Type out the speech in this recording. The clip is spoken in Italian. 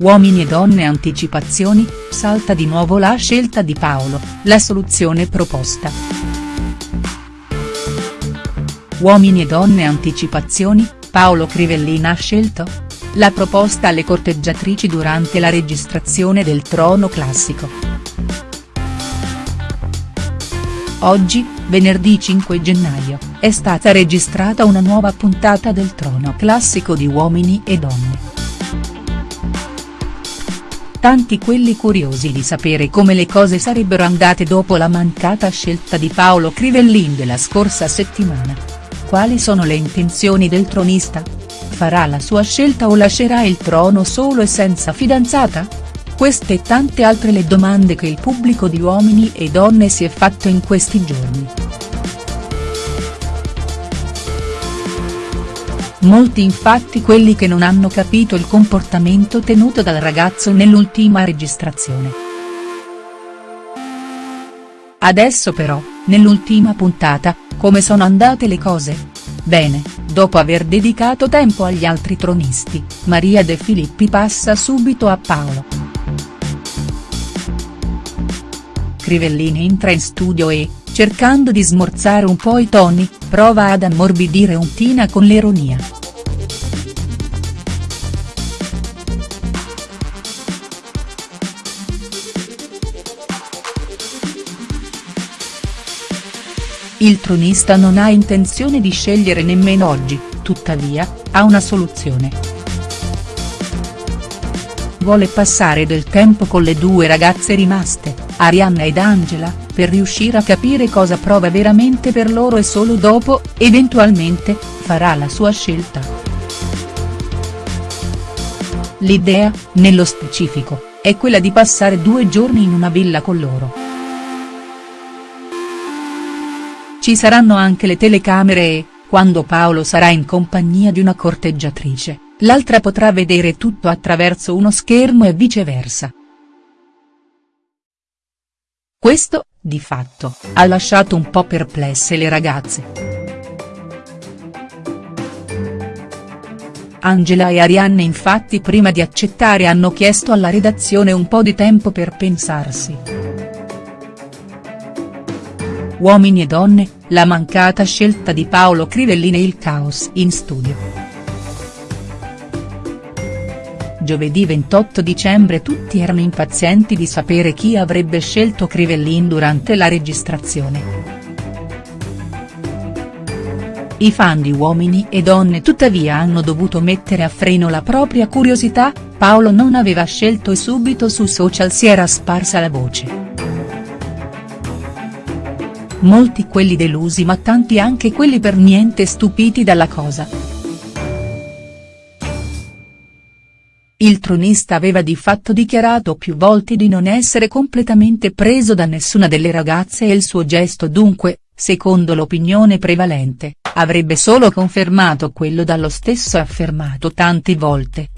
Uomini e donne anticipazioni, salta di nuovo la scelta di Paolo, la soluzione proposta. Uomini e donne anticipazioni, Paolo Crivellin ha scelto? La proposta alle corteggiatrici durante la registrazione del Trono Classico. Oggi, venerdì 5 gennaio, è stata registrata una nuova puntata del Trono Classico di Uomini e Donne tanti quelli curiosi di sapere come le cose sarebbero andate dopo la mancata scelta di Paolo Crivellin della scorsa settimana. Quali sono le intenzioni del tronista? Farà la sua scelta o lascerà il trono solo e senza fidanzata? Queste e tante altre le domande che il pubblico di uomini e donne si è fatto in questi giorni. Molti infatti quelli che non hanno capito il comportamento tenuto dal ragazzo nell'ultima registrazione. Adesso però, nell'ultima puntata, come sono andate le cose? Bene, dopo aver dedicato tempo agli altri tronisti, Maria De Filippi passa subito a Paolo. Crivellini entra in studio e, cercando di smorzare un po' i toni, prova ad ammorbidire un Tina con l'ironia. Il tronista non ha intenzione di scegliere nemmeno oggi, tuttavia, ha una soluzione. Vuole passare del tempo con le due ragazze rimaste, Arianna ed Angela, per riuscire a capire cosa prova veramente per loro e solo dopo, eventualmente, farà la sua scelta. L'idea, nello specifico, è quella di passare due giorni in una villa con loro. Ci saranno anche le telecamere e, quando Paolo sarà in compagnia di una corteggiatrice, l'altra potrà vedere tutto attraverso uno schermo e viceversa. Questo, di fatto, ha lasciato un po' perplesse le ragazze. Angela e Arianne infatti prima di accettare hanno chiesto alla redazione un po' di tempo per pensarsi. Uomini e donne, la mancata scelta di Paolo Crivellin e il caos in studio. Giovedì 28 dicembre tutti erano impazienti di sapere chi avrebbe scelto Crivellin durante la registrazione. I fan di Uomini e Donne tuttavia hanno dovuto mettere a freno la propria curiosità, Paolo non aveva scelto e subito su social si era sparsa la voce. Molti quelli delusi ma tanti anche quelli per niente stupiti dalla cosa. Il tronista aveva di fatto dichiarato più volte di non essere completamente preso da nessuna delle ragazze e il suo gesto dunque, secondo l'opinione prevalente, avrebbe solo confermato quello dallo stesso affermato tante volte.